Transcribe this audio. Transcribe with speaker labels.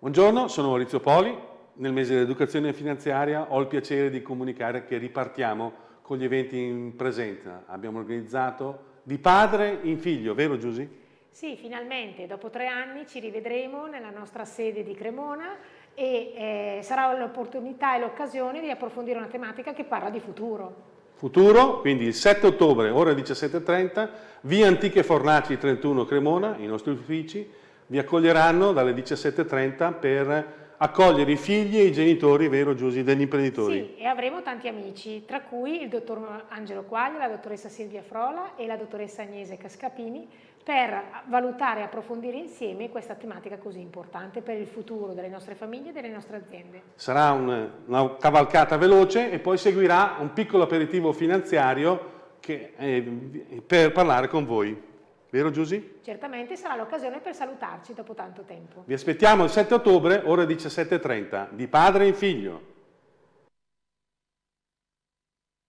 Speaker 1: Buongiorno, sono Maurizio Poli. Nel mese dell'educazione finanziaria ho il piacere di comunicare che ripartiamo con gli eventi in presenza. Abbiamo organizzato di padre in figlio, vero Giusy?
Speaker 2: Sì, finalmente, dopo tre anni ci rivedremo nella nostra sede di Cremona e eh, sarà l'opportunità e l'occasione di approfondire una tematica che parla di futuro.
Speaker 1: Futuro, quindi il 7 ottobre, ora 17.30, via Antiche Fornaci 31 Cremona, i nostri uffici, vi accoglieranno dalle 17.30 per accogliere i figli e i genitori, vero Giusy, degli imprenditori.
Speaker 2: Sì, e avremo tanti amici, tra cui il dottor Angelo Quaglia, la dottoressa Silvia Frola e la dottoressa Agnese Cascapini per valutare e approfondire insieme questa tematica così importante per il futuro delle nostre famiglie e delle nostre aziende.
Speaker 1: Sarà un, una cavalcata veloce e poi seguirà un piccolo aperitivo finanziario che, eh, per parlare con voi. Vero Giusy?
Speaker 2: Certamente sarà l'occasione per salutarci dopo tanto tempo.
Speaker 1: Vi aspettiamo il 7 ottobre, ore 17.30, di padre in figlio.